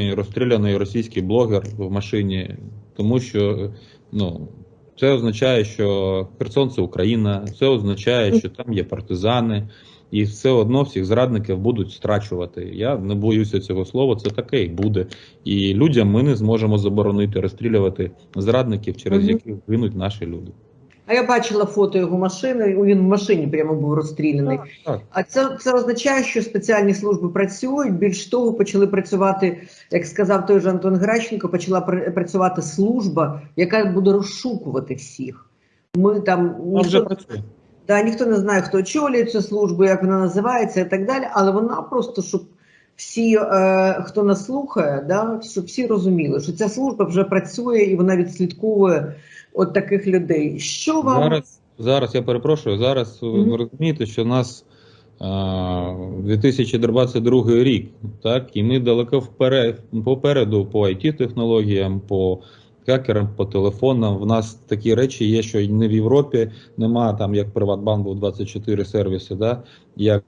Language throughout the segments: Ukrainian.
розстріляний російський блогер в машині, тому що ну, це означає, що Херсон це Україна, це означає, що там є партизани, і все одно всіх зрадників будуть страчувати. Я не боюся цього слова, це таке і буде. І людям ми не зможемо заборонити розстрілювати зрадників, через яких гинуть наші люди. А я бачила фото його машини, він в машині прямо був розстріляний. Так. А це, це означає, що спеціальні служби працюють. Більш того, почали працювати, як сказав той же Антон Гращенко, почала пр- працювати служба, яка буде розшукувати всіх. Ми там ніхто, працює. да, ніхто не знає, хто очолює цю службу, як вона називається і так далі. Але вона просто щоб всі, е, хто нас слухає, да, щоб всі розуміли, що ця служба вже працює і вона відслідковує от таких людей. Що вам Зараз, зараз я перепрошую. Зараз Мгм. ви розумієте, що у нас а, 2022 рік, так, і ми далеко вперед, попереду по it технологіям по хакерам, по телефонам. В нас такі речі є, що не в Європі нема там, як Приватбанк був 24 сервіси, да, як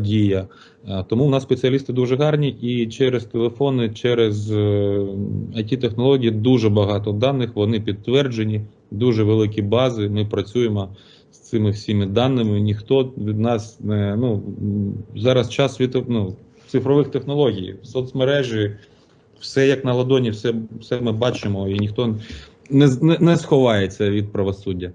дія. Е, Тому в нас спеціалісти дуже гарні, і через телефони, через it технології дуже багато даних. Вони підтверджені, дуже великі бази. Ми працюємо з цими всіми даними. Ніхто від нас не ну зараз час світу, ну, цифрових технологій, соцмережі, все як на ладоні, все, все ми бачимо, і ніхто не, не, не сховається від правосуддя.